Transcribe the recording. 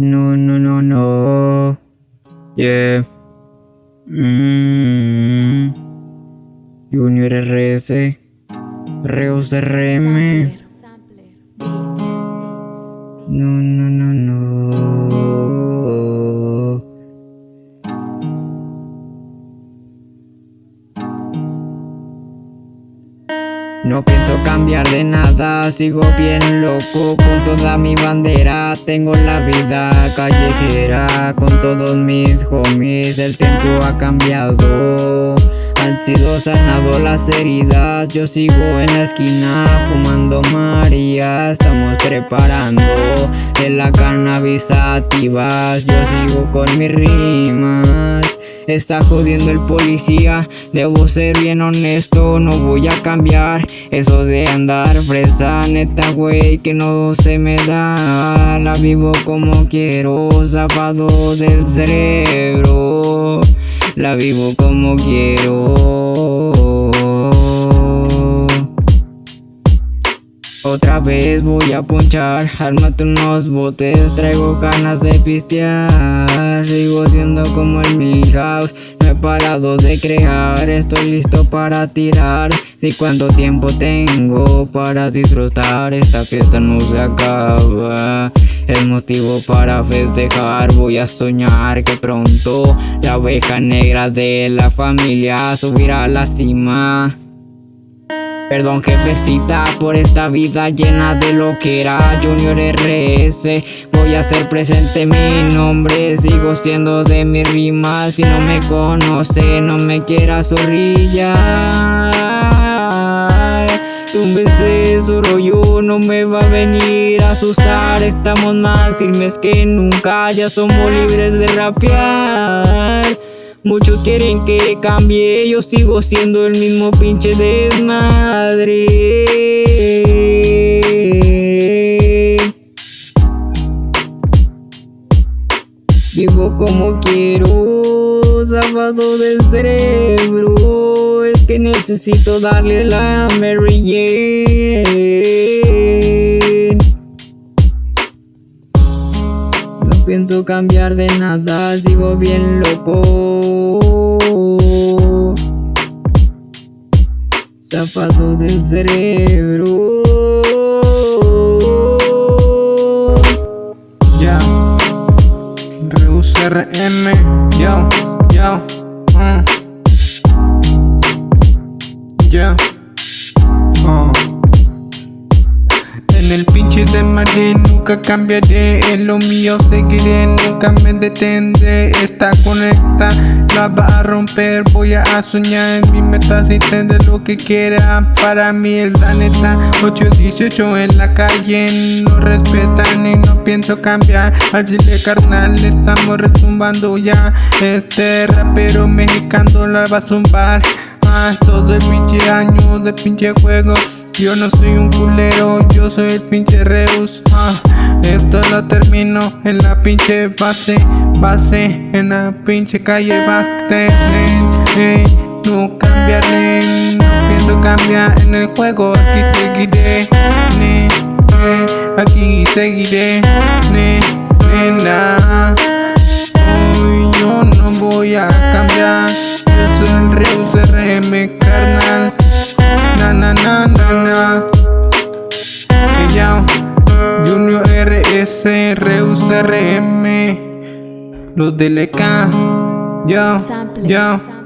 No, no, no, no. Yeah. Mm. Junior RS. Reus RM. No, no, no, no. No pienso cambiar de nada, sigo bien loco con toda mi bandera. Tengo la vida callejera con todos mis homies, el tiempo ha cambiado han sido sanados las heridas. Yo sigo en la esquina fumando María. Estamos preparando de la cannabis activas Yo sigo con mis rimas Está jodiendo el policía. Debo ser bien honesto, no voy a cambiar. Eso de andar fresa, neta güey que no se me da. La vivo como quiero, zafado del cerebro. La vivo como quiero. Otra vez voy a ponchar, armate unos botes, traigo ganas de pistear Sigo siendo como el Milhouse, no he parado de crear Estoy listo para tirar, ¿y cuánto tiempo tengo para disfrutar? Esta fiesta no se acaba. El motivo para festejar Voy a soñar que pronto La oveja negra de la familia subirá a la cima Perdón jefecita por esta vida llena de lo que era Junior RS Voy a hacer presente. Mi nombre Sigo siendo de mi rima. Si no me conoce no me quiera zorrilla un beso rollo no me va a venir a asustar. Estamos más firmes que nunca, ya somos libres de rapear Muchos quieren que cambie, yo sigo siendo el mismo pinche desmadre. Vivo como quiero, sábado del cerebro. Que necesito darle la Mary Jane Pienso cambiar de nada, sigo bien loco. Zapato del cerebro nunca cambiaré En lo mío seguiré, nunca me detendré. Esta conecta, la va a romper Voy a soñar en mis metas y tendré lo que quiera. Para mí es la neta 818 en la calle. No respetan y no pienso cambiar. Así de carnal estamos retumbando ya. Este rapero mexicano la va a zumbar. Todo el pinche año de pinche juego Yo no soy un culero, yo soy el pinche Reus. Ah, Esto lo termino en la pinche base Base en la pinche calle Bacte eh, No cambiaré, no pienso cambiar en el juego Aquí seguiré, eh, aquí seguiré, nena Na na na Ella Junior RS Reus RM Los DLK Yo, yo